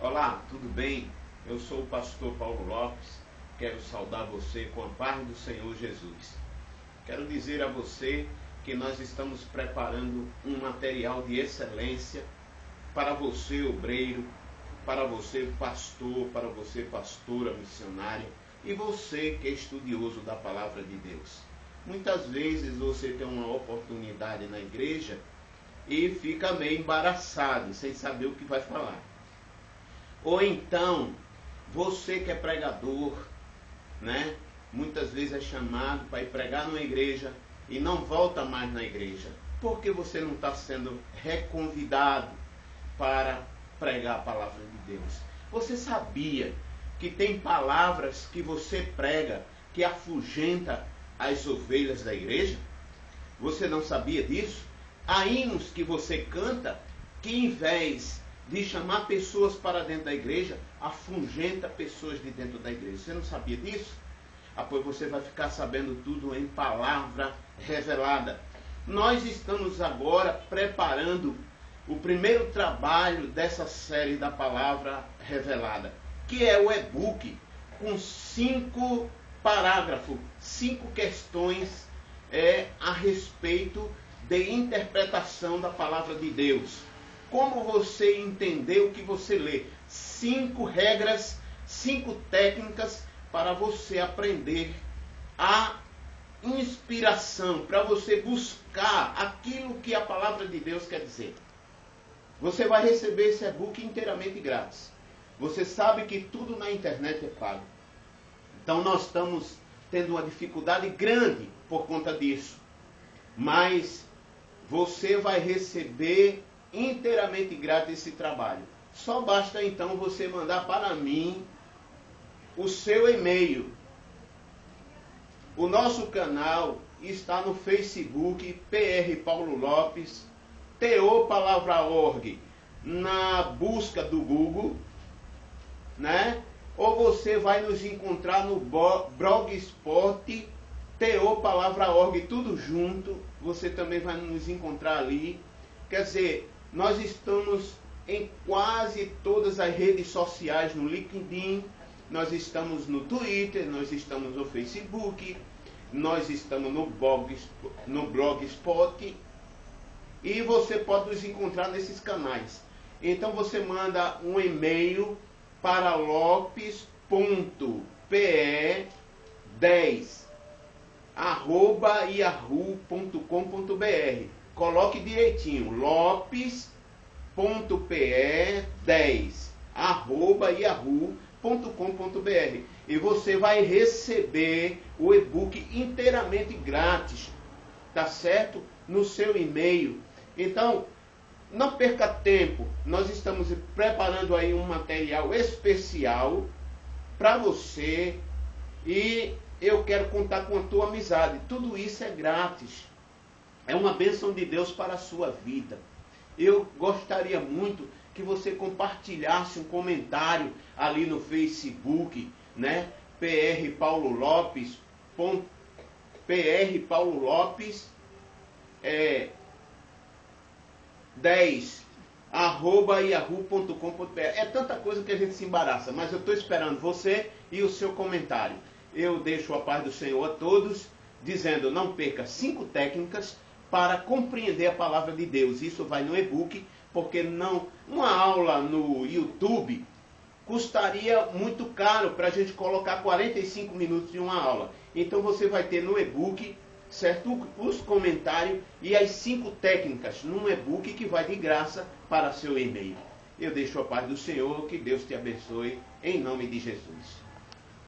Olá, tudo bem? Eu sou o pastor Paulo Lopes. Quero saudar você com a paz do Senhor Jesus. Quero dizer a você que nós estamos preparando um material de excelência para você, obreiro, para você, pastor, para você, pastora, missionária, e você que é estudioso da palavra de Deus. Muitas vezes você tem uma oportunidade na igreja e fica meio embaraçado, sem saber o que vai falar. Ou então, você que é pregador, né? Muitas vezes é chamado para ir pregar numa igreja e não volta mais na igreja. Por que você não está sendo reconvidado para pregar a palavra de Deus? Você sabia que tem palavras que você prega que afugenta as ovelhas da igreja? Você não sabia disso? Há hinos que você canta que, em vez de chamar pessoas para dentro da igreja, afugenta pessoas de dentro da igreja. Você não sabia disso? Ah, pois você vai ficar sabendo tudo em palavra revelada. Nós estamos agora preparando o primeiro trabalho dessa série da palavra revelada, que é o e-book com cinco parágrafos, cinco questões é, a respeito de interpretação da palavra de Deus. Como você entender o que você lê? Cinco regras, cinco técnicas para você aprender a inspiração, para você buscar aquilo que a palavra de Deus quer dizer. Você vai receber esse e-book inteiramente grátis. Você sabe que tudo na internet é pago. Então nós estamos tendo uma dificuldade grande por conta disso. Mas você vai receber inteiramente grátis esse trabalho. Só basta então você mandar para mim o seu e-mail. O nosso canal está no Facebook PR Paulo Lopes, TO Palavra Org, na busca do Google, né? Ou você vai nos encontrar no Blogspot, TO Palavra Org, tudo junto. Você também vai nos encontrar ali. Quer dizer, nós estamos em quase todas as redes sociais, no LinkedIn, nós estamos no Twitter, nós estamos no Facebook, nós estamos no, blog, no Blogspot e você pode nos encontrar nesses canais. Então você manda um e-mail para lopes.pe10 arroba yahoo.com.br Coloque direitinho, lopes.pe10 arroba yahoo.com.br e você vai receber o e-book inteiramente grátis, tá certo? No seu e-mail. Então, não perca tempo, nós estamos preparando aí um material especial para você e eu quero contar com a tua amizade. Tudo isso é grátis. É uma bênção de Deus para a sua vida. Eu gostaria muito que você compartilhasse um comentário ali no Facebook, né? PR Paulo Lopes, ponto, PR Paulo Lopes, é, 10, arroba yahoo.com.br. É tanta coisa que a gente se embaraça, mas eu estou esperando você e o seu comentário. Eu deixo a paz do Senhor a todos, dizendo: não perca cinco técnicas para compreender a palavra de Deus. Isso vai no e-book, porque não uma aula no YouTube custaria muito caro para a gente colocar 45 minutos de uma aula. Então você vai ter no e-book, certo? Os comentários e as cinco técnicas num e-book que vai de graça para seu e-mail. Eu deixo a paz do Senhor, que Deus te abençoe, em nome de Jesus.